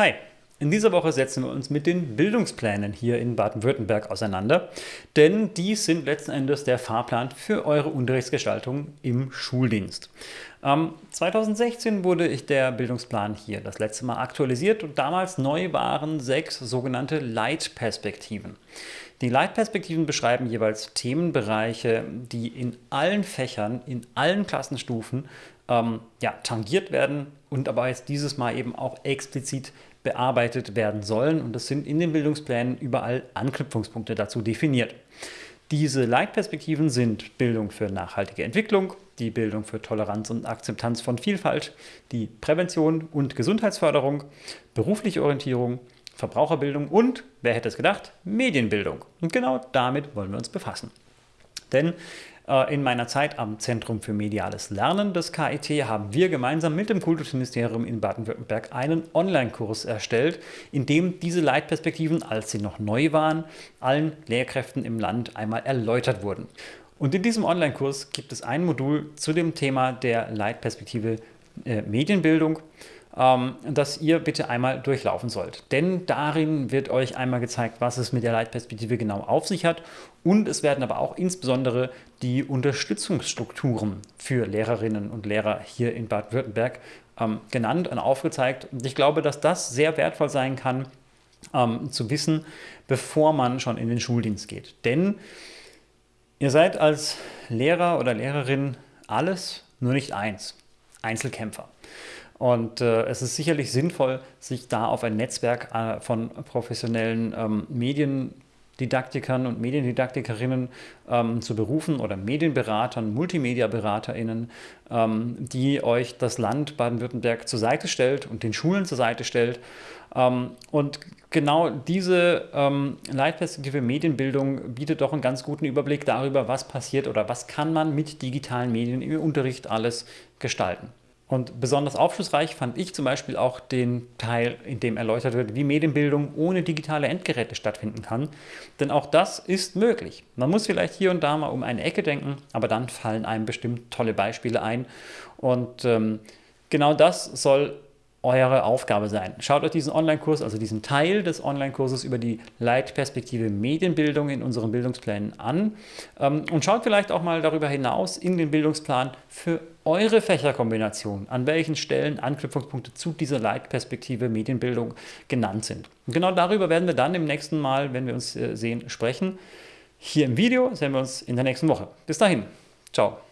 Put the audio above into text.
Hi! In dieser Woche setzen wir uns mit den Bildungsplänen hier in Baden-Württemberg auseinander, denn die sind letzten Endes der Fahrplan für eure Unterrichtsgestaltung im Schuldienst. Ähm, 2016 wurde der Bildungsplan hier das letzte Mal aktualisiert und damals neu waren sechs sogenannte Leitperspektiven. Die Leitperspektiven beschreiben jeweils Themenbereiche, die in allen Fächern, in allen Klassenstufen ähm, ja, tangiert werden und aber jetzt dieses Mal eben auch explizit bearbeitet werden sollen. Und das sind in den Bildungsplänen überall Anknüpfungspunkte dazu definiert. Diese Leitperspektiven sind Bildung für nachhaltige Entwicklung, die Bildung für Toleranz und Akzeptanz von Vielfalt, die Prävention und Gesundheitsförderung, berufliche Orientierung, Verbraucherbildung und, wer hätte es gedacht, Medienbildung. Und genau damit wollen wir uns befassen. Denn äh, in meiner Zeit am Zentrum für mediales Lernen des KIT haben wir gemeinsam mit dem Kultusministerium in Baden-Württemberg einen Online-Kurs erstellt, in dem diese Leitperspektiven, als sie noch neu waren, allen Lehrkräften im Land einmal erläutert wurden. Und in diesem Online-Kurs gibt es ein Modul zu dem Thema der Leitperspektive äh, Medienbildung ähm, das ihr bitte einmal durchlaufen sollt. Denn darin wird euch einmal gezeigt, was es mit der Leitperspektive genau auf sich hat und es werden aber auch insbesondere die Unterstützungsstrukturen für Lehrerinnen und Lehrer hier in Baden-Württemberg ähm, genannt und aufgezeigt. Und ich glaube, dass das sehr wertvoll sein kann, ähm, zu wissen, bevor man schon in den Schuldienst geht. Denn ihr seid als Lehrer oder Lehrerin alles, nur nicht eins. Einzelkämpfer. Und äh, es ist sicherlich sinnvoll, sich da auf ein Netzwerk äh, von professionellen ähm, Mediendidaktikern und Mediendidaktikerinnen ähm, zu berufen oder Medienberatern, Multimedia-BeraterInnen, ähm, die euch das Land Baden-Württemberg zur Seite stellt und den Schulen zur Seite stellt. Ähm, und genau diese ähm, Leitperspektive Medienbildung bietet doch einen ganz guten Überblick darüber, was passiert oder was kann man mit digitalen Medien im Unterricht alles gestalten. Und besonders aufschlussreich fand ich zum Beispiel auch den Teil, in dem erläutert wird, wie Medienbildung ohne digitale Endgeräte stattfinden kann. Denn auch das ist möglich. Man muss vielleicht hier und da mal um eine Ecke denken, aber dann fallen einem bestimmt tolle Beispiele ein. Und ähm, genau das soll eure Aufgabe sein. Schaut euch diesen Online-Kurs, also diesen Teil des Online-Kurses über die Leitperspektive Medienbildung in unseren Bildungsplänen an ähm, und schaut vielleicht auch mal darüber hinaus in den Bildungsplan für eure Fächerkombination, an welchen Stellen Anknüpfungspunkte zu dieser Leitperspektive Medienbildung genannt sind. Und genau darüber werden wir dann im nächsten Mal, wenn wir uns äh, sehen, sprechen. Hier im Video sehen wir uns in der nächsten Woche. Bis dahin. Ciao.